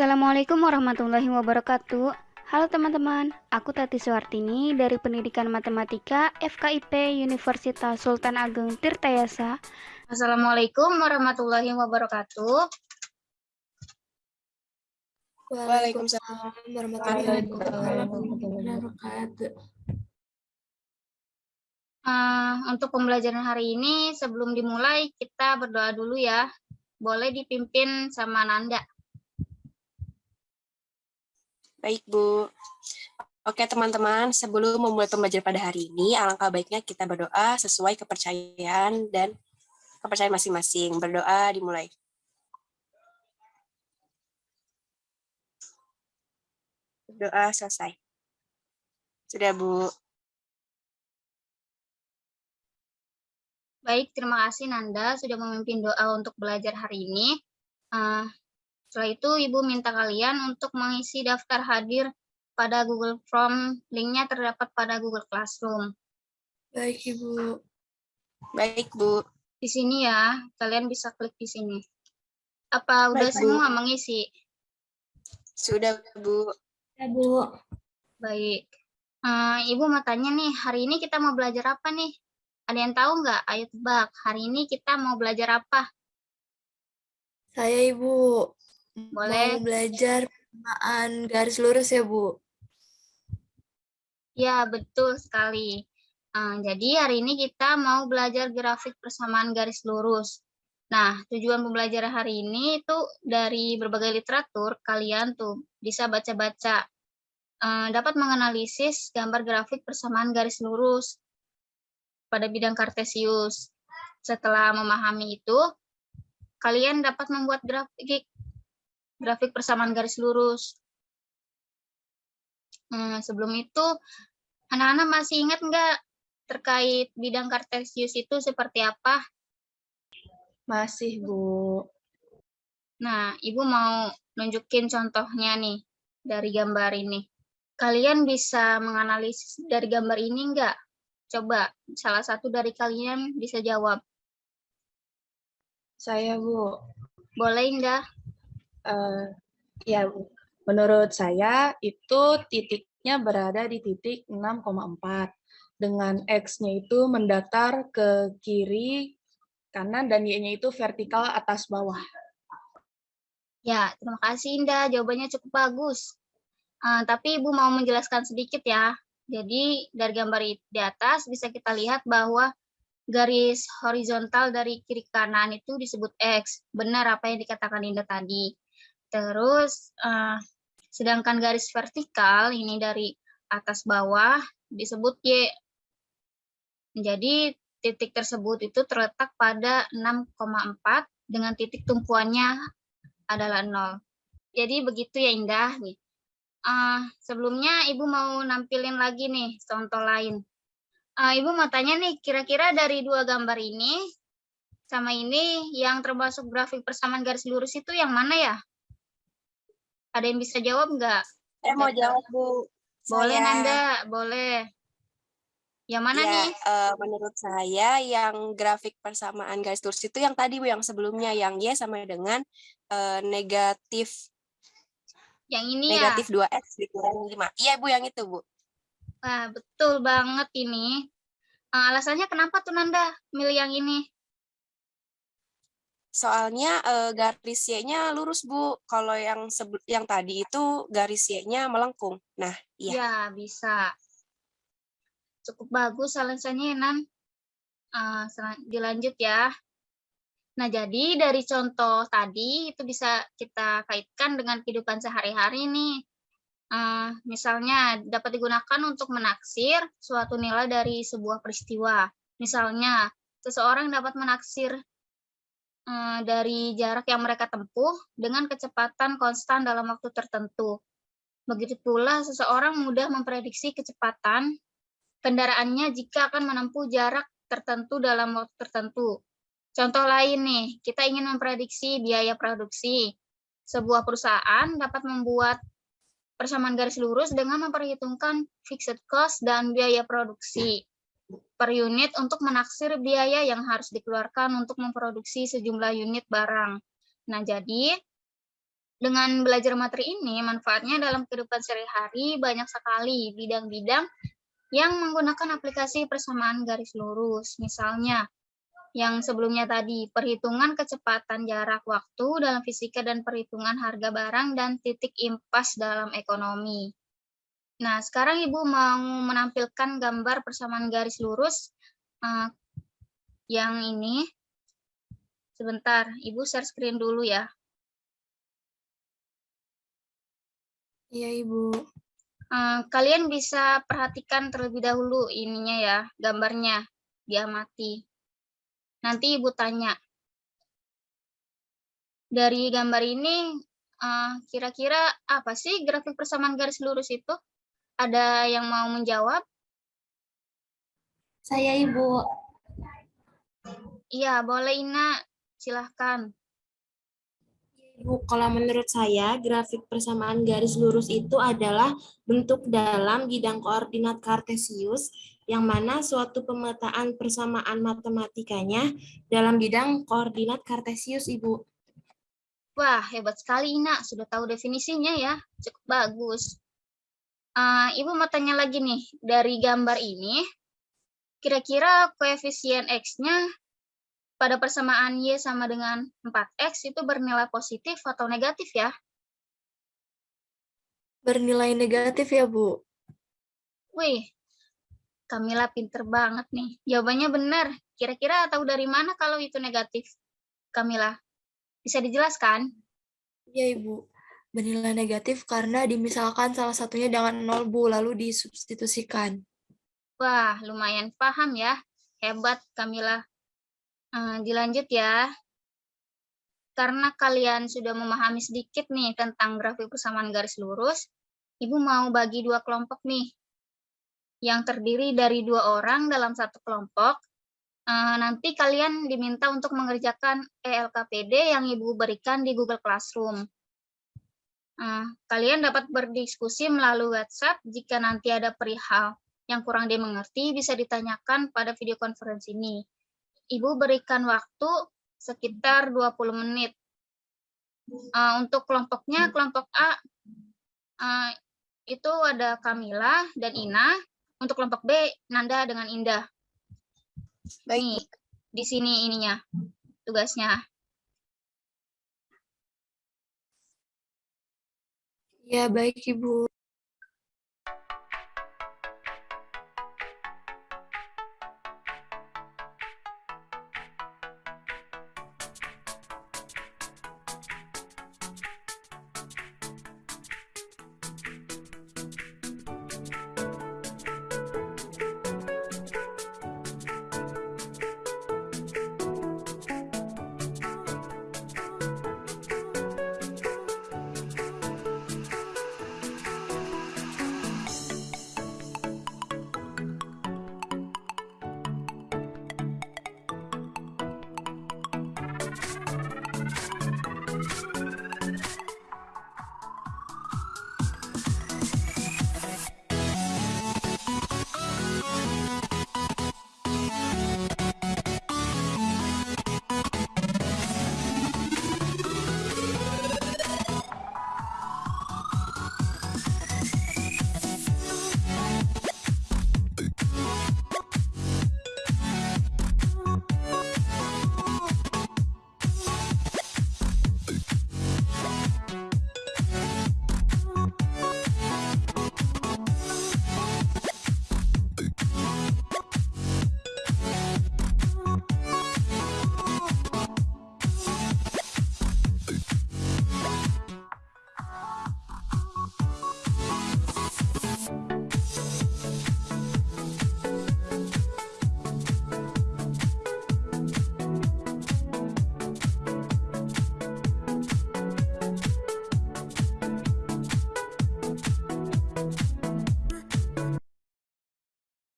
Assalamualaikum warahmatullahi wabarakatuh. Halo teman-teman, aku Tati Suartini dari Pendidikan Matematika FKIP Universitas Sultan Ageng Tirtayasa. Assalamualaikum warahmatullahi wabarakatuh. Waalaikumsalam warahmatullahi wabarakatuh. Uh, untuk pembelajaran hari ini, sebelum dimulai, kita berdoa dulu ya. Boleh dipimpin sama Nanda. Baik, Bu. Oke, teman-teman, sebelum memulai pembelajaran pada hari ini, alangkah baiknya kita berdoa sesuai kepercayaan dan kepercayaan masing-masing. Berdoa dimulai. Doa selesai. Sudah, Bu. Baik, terima kasih Nanda sudah memimpin doa untuk belajar hari ini. Uh, setelah itu, Ibu minta kalian untuk mengisi daftar hadir pada Google Form. Linknya terdapat pada Google Classroom. Baik, Ibu. Baik, Bu. Di sini ya, kalian bisa klik di sini. Apa udah Baik, semua Bu. mengisi? Sudah, Bu. Ya, Bu. Baik. Uh, Ibu mau tanya nih, hari ini kita mau belajar apa nih? Ada yang tahu nggak? Ayo tebak, hari ini kita mau belajar apa? Saya, Ibu. Boleh. Mau belajar persamaan garis lurus ya, Bu? Ya, betul sekali. Uh, jadi hari ini kita mau belajar grafik persamaan garis lurus. Nah, tujuan pembelajaran hari ini itu dari berbagai literatur, kalian tuh bisa baca-baca, uh, dapat menganalisis gambar grafik persamaan garis lurus pada bidang kartesius. Setelah memahami itu, kalian dapat membuat grafik grafik persamaan garis lurus. Hmm, sebelum itu, anak-anak masih ingat nggak terkait bidang kartesius itu seperti apa? Masih, Bu. Nah, Ibu mau nunjukin contohnya nih dari gambar ini. Kalian bisa menganalisis dari gambar ini nggak? Coba, salah satu dari kalian bisa jawab. Saya, Bu. Boleh, Indah? Uh, ya menurut saya itu titiknya berada di titik 6,4 dengan X-nya itu mendatar ke kiri, kanan, dan Y-nya itu vertikal atas bawah. Ya, terima kasih Indah. Jawabannya cukup bagus. Uh, tapi Ibu mau menjelaskan sedikit ya. Jadi dari gambar di atas bisa kita lihat bahwa garis horizontal dari kiri kanan itu disebut X. Benar apa yang dikatakan Indah tadi. Terus, uh, sedangkan garis vertikal ini dari atas bawah disebut Y. Jadi, titik tersebut itu terletak pada 6,4 dengan titik tumpuannya adalah 0. Jadi, begitu ya Indah. nih. Uh, sebelumnya Ibu mau nampilin lagi nih contoh lain. Uh, Ibu mau tanya nih, kira-kira dari dua gambar ini sama ini yang termasuk grafik persamaan garis lurus itu yang mana ya? Ada yang bisa jawab nggak? Saya mau jawab, Bu. Boleh, saya... Nanda. Boleh. Yang mana ya, nih? Uh, menurut saya yang grafik persamaan garis lurus itu yang tadi Bu, yang sebelumnya yang Y sama dengan uh, negatif yang ini negatif ya? 2X dikurang 5. Iya Bu, yang itu Bu. Wah, betul banget ini. Uh, alasannya kenapa tuh Nanda milih yang ini? Soalnya uh, garis Y-nya lurus, Bu. Kalau yang yang tadi itu garis Y-nya melengkung. Nah, iya. Ya, bisa. Cukup bagus alasannya, Nan. Uh, dilanjut ya. Nah, jadi dari contoh tadi itu bisa kita kaitkan dengan kehidupan sehari-hari nih. Uh, misalnya dapat digunakan untuk menaksir suatu nilai dari sebuah peristiwa. Misalnya, seseorang dapat menaksir dari jarak yang mereka tempuh dengan kecepatan konstan dalam waktu tertentu. Begitu pula seseorang mudah memprediksi kecepatan kendaraannya jika akan menempuh jarak tertentu dalam waktu tertentu. Contoh lain nih, kita ingin memprediksi biaya produksi. Sebuah perusahaan dapat membuat persamaan garis lurus dengan memperhitungkan fixed cost dan biaya produksi per unit untuk menaksir biaya yang harus dikeluarkan untuk memproduksi sejumlah unit barang. Nah, jadi dengan belajar materi ini, manfaatnya dalam kehidupan sehari-hari banyak sekali bidang-bidang yang menggunakan aplikasi persamaan garis lurus. Misalnya, yang sebelumnya tadi, perhitungan kecepatan jarak waktu dalam fisika dan perhitungan harga barang dan titik impas dalam ekonomi. Nah, sekarang Ibu mau menampilkan gambar persamaan garis lurus uh, yang ini. Sebentar, Ibu share screen dulu ya. Iya, Ibu. Uh, kalian bisa perhatikan terlebih dahulu ininya ya, gambarnya, diamati. Nanti Ibu tanya. Dari gambar ini, eh, kira-kira uh, apa sih grafik persamaan garis lurus itu? Ada yang mau menjawab? Saya Ibu. Iya, boleh Ina. Silahkan. Bu, kalau menurut saya, grafik persamaan garis lurus itu adalah bentuk dalam bidang koordinat kartesius, yang mana suatu pemetaan persamaan matematikanya dalam bidang koordinat kartesius, Ibu. Wah, hebat sekali, Ina. Sudah tahu definisinya ya. Cukup bagus. Uh, Ibu mau tanya lagi nih, dari gambar ini, kira-kira koefisien X-nya pada persamaan Y sama dengan 4X itu bernilai positif atau negatif ya? Bernilai negatif ya, Bu. Wih, Kamila pinter banget nih. Jawabannya benar. Kira-kira tahu dari mana kalau itu negatif? Kamila, bisa dijelaskan? Iya, Ibu. Bernilai negatif karena dimisalkan salah satunya dengan nol, Bu, lalu disubstitusikan. Wah, lumayan paham ya. Hebat, Kamila. Uh, dilanjut ya. Karena kalian sudah memahami sedikit nih tentang grafik persamaan garis lurus, Ibu mau bagi dua kelompok nih. Yang terdiri dari dua orang dalam satu kelompok. Uh, nanti kalian diminta untuk mengerjakan ELKPD yang Ibu berikan di Google Classroom. Uh, kalian dapat berdiskusi melalui WhatsApp jika nanti ada perihal yang kurang dimengerti bisa ditanyakan pada video konferensi ini. Ibu berikan waktu sekitar 20 menit. Uh, untuk kelompoknya, hmm. kelompok A uh, itu ada Kamila dan Ina. Untuk kelompok B, Nanda dengan Indah. Baik. Nih, di sini ininya, tugasnya. Ya, baik Ibu.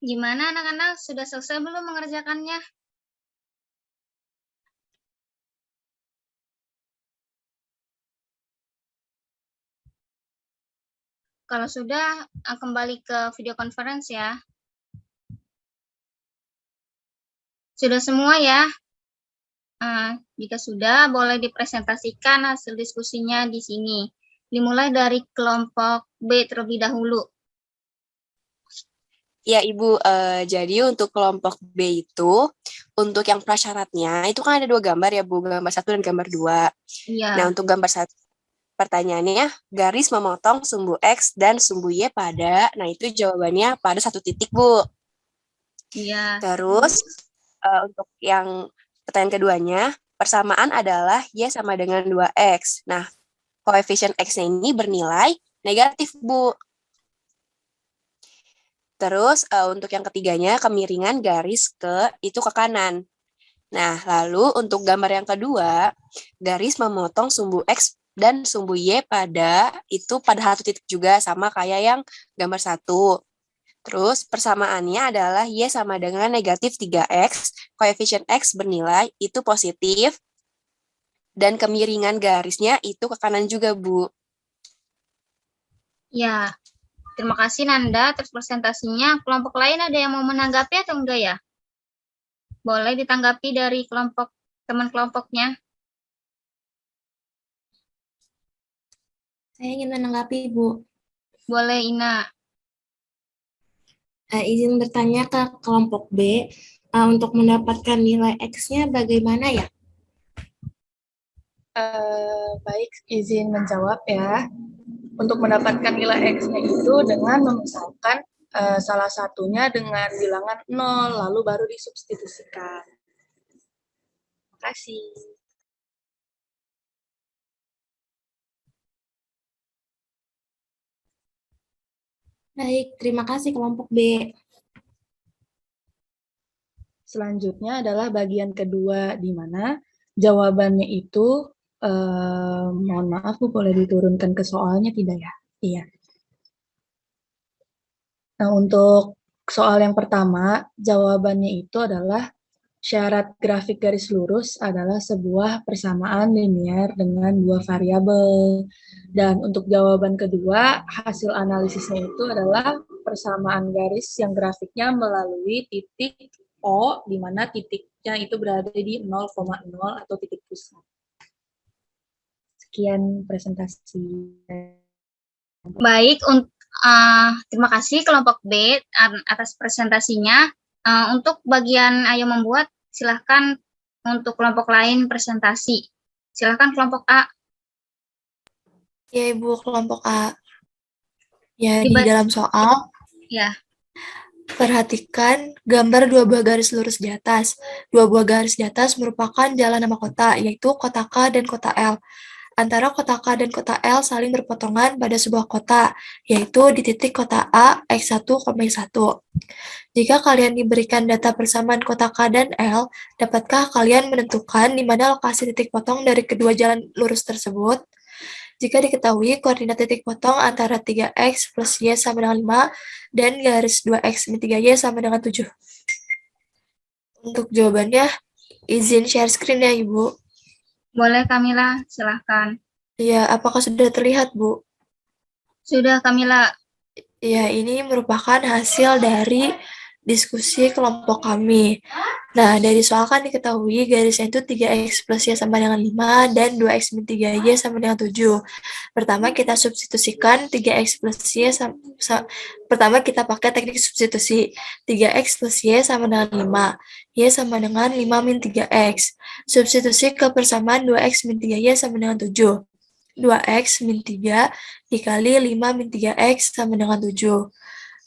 Gimana anak-anak? Sudah selesai belum mengerjakannya? Kalau sudah, eh, kembali ke video conference ya. Sudah semua ya? Uh, Jika sudah, boleh dipresentasikan hasil diskusinya di sini. Dimulai dari kelompok B terlebih dahulu. Ya, Ibu. Uh, jadi untuk kelompok B itu, untuk yang prasyaratnya, itu kan ada dua gambar ya, Bu. Gambar satu dan gambar dua. Iya. Nah, untuk gambar satu, pertanyaannya, garis memotong sumbu X dan sumbu Y pada, nah itu jawabannya pada satu titik, Bu. Iya. Terus, uh, untuk yang pertanyaan keduanya, Persamaan adalah Y sama dengan 2X. Nah, koefisien X-nya ini bernilai negatif, Bu. Terus, uh, untuk yang ketiganya, kemiringan garis ke itu ke kanan. Nah, lalu untuk gambar yang kedua, garis memotong sumbu X dan sumbu Y pada itu pada satu titik juga, sama kayak yang gambar satu. Terus persamaannya adalah Y sama dengan negatif 3X, koefisien X bernilai itu positif, dan kemiringan garisnya itu ke kanan juga, Bu. Ya, terima kasih Nanda atas presentasinya. Kelompok lain ada yang mau menanggapi atau enggak ya? Boleh ditanggapi dari kelompok teman kelompoknya. Saya ingin menanggapi, Bu. Boleh, Ina uh, izin bertanya ke kelompok B, uh, untuk mendapatkan nilai X-nya bagaimana ya? Uh, baik, izin menjawab ya. Untuk mendapatkan nilai X-nya itu dengan memisalkan uh, salah satunya dengan bilangan 0, lalu baru disubstitusikan. Terima kasih. Baik, terima kasih kelompok B. Selanjutnya adalah bagian kedua di mana jawabannya itu, eh, mohon maaf Bu, boleh diturunkan ke soalnya tidak ya? Iya. Nah, untuk soal yang pertama, jawabannya itu adalah syarat grafik garis lurus adalah sebuah persamaan linear dengan dua variabel. Dan untuk jawaban kedua, hasil analisisnya itu adalah persamaan garis yang grafiknya melalui titik O, di mana titiknya itu berada di 0,0 atau titik pusat. Sekian presentasi. Baik, uh, terima kasih kelompok B atas presentasinya. Uh, untuk bagian ayo membuat, silahkan untuk kelompok lain presentasi. Silahkan kelompok A. Ya, Ibu, kelompok A. Ya, di, di dalam soal, ya. perhatikan gambar dua buah garis lurus di atas. Dua buah garis di atas merupakan jalan nama kota, yaitu kota K dan kota L antara kota K dan kota L saling berpotongan pada sebuah kota, yaitu di titik kota A, X1, X1. Jika kalian diberikan data persamaan kota K dan L, dapatkah kalian menentukan di mana lokasi titik potong dari kedua jalan lurus tersebut? Jika diketahui koordinat titik potong antara 3x plus y sama dengan 5 dan garis 2x min 3y sama dengan 7. Untuk jawabannya, izin share screen ya Ibu. Boleh Kamila, silahkan. Iya, apakah sudah terlihat, Bu? Sudah, Kamila. Ya, ini merupakan hasil dari diskusi kelompok kami. Nah, dari soal kan diketahui garisnya itu 3x plus y sama dengan 5 dan 2x min 3y sama dengan 7. Pertama kita substitusikan 3x plus y sama, sa, pertama kita pakai teknik substitusi. 3x plus y sama dengan 5. y sama dengan 5 min 3x. Substitusi ke persamaan 2x min 3y sama dengan 7. 2x min 3 dikali 5 min 3x sama dengan 7.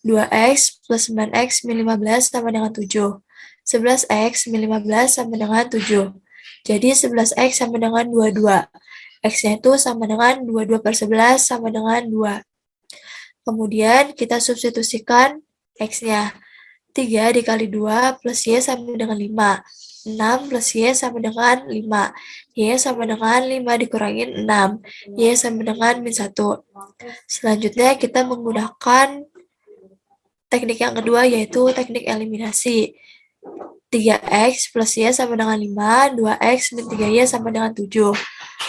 2x plus 9x min 15 sama dengan 7. 11x min 15 sama dengan 7. Jadi 11x sama dengan 22. X-nya itu sama dengan 22 per 11 sama dengan 2. Kemudian kita substitusikan X-nya. 3 dikali 2 plus Y sama dengan 5. 6 plus Y sama dengan 5. Y sama dengan 5 dikurangin 6. Y sama dengan min 1. Selanjutnya kita menggunakan teknik yang kedua yaitu teknik eliminasi. 3x plus y sama dengan 5, 2x min 3y sama dengan 7.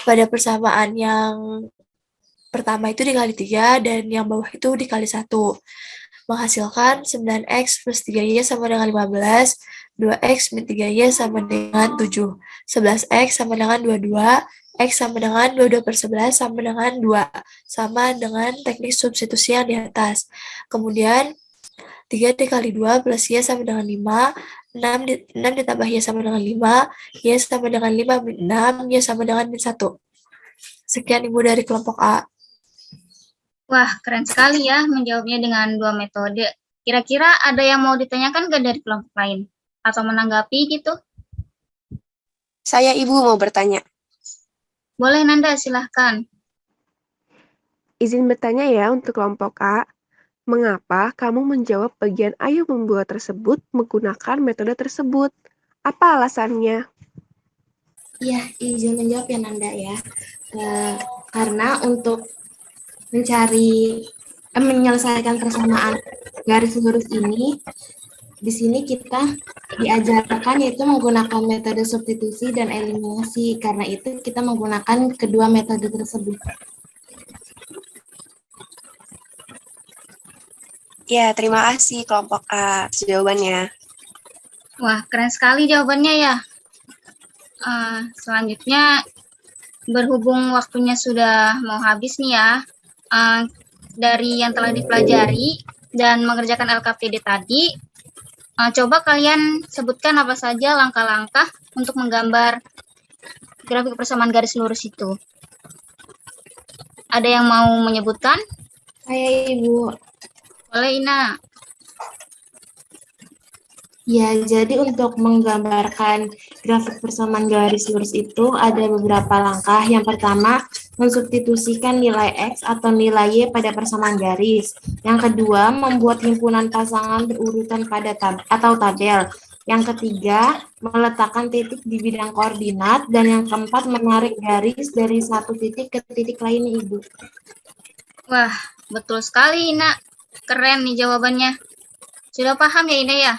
Pada persamaan yang pertama itu dikali 3 dan yang bawah itu dikali 1. menghasilkan 9x plus 3y sama dengan 15, 2x min 3y sama dengan 7, 11x sama dengan 22, x sama dengan 22 per 11 sama dengan 2, sama dengan teknik substitusi yang di atas. Kemudian 3 dikali 2 plus y sama dengan 5, 6, di, 6 ditambah y sama dengan 5, y sama dengan 5 min 6, y sama dengan min 1. Sekian Ibu dari kelompok A. Wah, keren sekali ya menjawabnya dengan dua metode. Kira-kira ada yang mau ditanyakan nggak dari kelompok lain? Atau menanggapi gitu? Saya Ibu mau bertanya. Boleh Nanda, silahkan. Izin bertanya ya untuk kelompok A. Mengapa kamu menjawab bagian ayo membuat tersebut menggunakan metode tersebut? Apa alasannya? Iya, izin menjawab ya Nanda ya. Eh, karena untuk mencari eh, menyelesaikan persamaan garis lurus ini di sini kita diajarkan yaitu menggunakan metode substitusi dan eliminasi karena itu kita menggunakan kedua metode tersebut. Ya, terima kasih kelompok A jawabannya. Wah, keren sekali jawabannya ya. Uh, selanjutnya, berhubung waktunya sudah mau habis nih ya, uh, dari yang telah dipelajari dan mengerjakan LKPD tadi, uh, coba kalian sebutkan apa saja langkah-langkah untuk menggambar grafik persamaan garis lurus itu. Ada yang mau menyebutkan? Saya Ibu. Boleh, Ina. Ya, jadi untuk menggambarkan grafik persamaan garis lurus itu ada beberapa langkah. Yang pertama, mensubstitusikan nilai X atau nilai Y pada persamaan garis. Yang kedua, membuat himpunan pasangan berurutan pada tab atau tabel. Yang ketiga, meletakkan titik di bidang koordinat. Dan yang keempat, menarik garis dari satu titik ke titik lainnya, Ibu. Wah, betul sekali, Ina. Keren nih jawabannya. Sudah paham ya, Ina ya?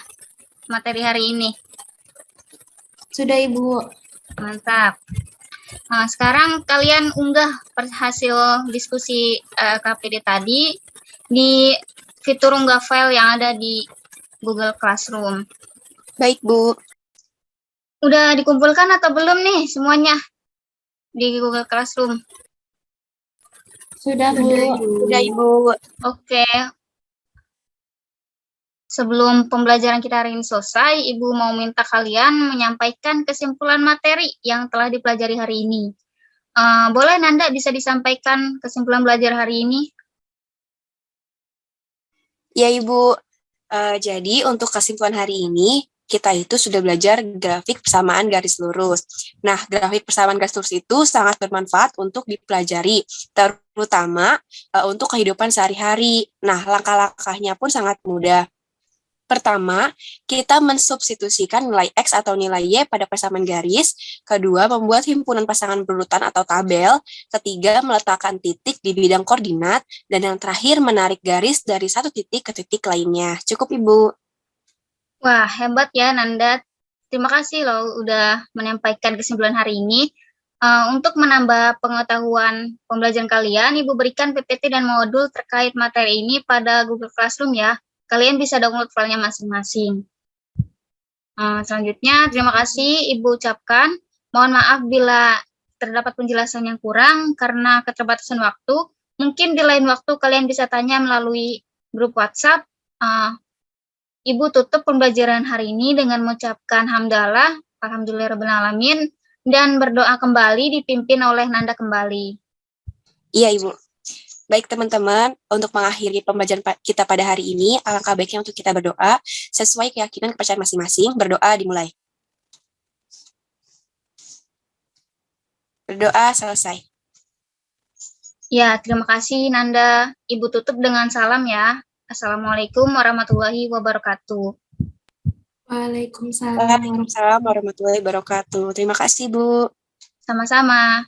Materi hari ini. Sudah, Ibu. Mantap. Nah, sekarang kalian unggah hasil diskusi uh, KPD tadi di fitur unggah file yang ada di Google Classroom. Baik, Bu. Udah dikumpulkan atau belum nih semuanya di Google Classroom? Sudah, Bu. Sudah, Ibu. Oke. Sebelum pembelajaran kita hari ini selesai, Ibu mau minta kalian menyampaikan kesimpulan materi yang telah dipelajari hari ini. Uh, boleh Nanda bisa disampaikan kesimpulan belajar hari ini? Ya Ibu, uh, jadi untuk kesimpulan hari ini, kita itu sudah belajar grafik persamaan garis lurus. Nah, grafik persamaan garis lurus itu sangat bermanfaat untuk dipelajari, terutama uh, untuk kehidupan sehari-hari. Nah, langkah-langkahnya pun sangat mudah. Pertama, kita mensubstitusikan nilai X atau nilai Y pada persamaan garis. Kedua, membuat himpunan pasangan berurutan atau tabel. Ketiga, meletakkan titik di bidang koordinat. Dan yang terakhir, menarik garis dari satu titik ke titik lainnya. Cukup, Ibu. Wah, hebat ya, Nanda. Terima kasih loh udah menyampaikan kesimpulan hari ini. Uh, untuk menambah pengetahuan pembelajaran kalian, Ibu berikan PPT dan modul terkait materi ini pada Google Classroom ya kalian bisa download filenya masing-masing. Uh, selanjutnya, terima kasih Ibu ucapkan. Mohon maaf bila terdapat penjelasan yang kurang karena keterbatasan waktu. Mungkin di lain waktu kalian bisa tanya melalui grup WhatsApp. Uh, Ibu tutup pembelajaran hari ini dengan mengucapkan hamdalah, alhamdulillahirrahmanirrahim, dan berdoa kembali dipimpin oleh Nanda kembali. Iya, Ibu. Baik teman-teman, untuk mengakhiri pembelajaran kita pada hari ini, alangkah baiknya untuk kita berdoa sesuai keyakinan kepercayaan masing-masing. Berdoa dimulai. Berdoa selesai. Ya, terima kasih Nanda. Ibu tutup dengan salam ya. Assalamualaikum warahmatullahi wabarakatuh. Waalaikumsalam. Waalaikumsalam warahmatullahi wabarakatuh. Terima kasih, Bu. Sama-sama.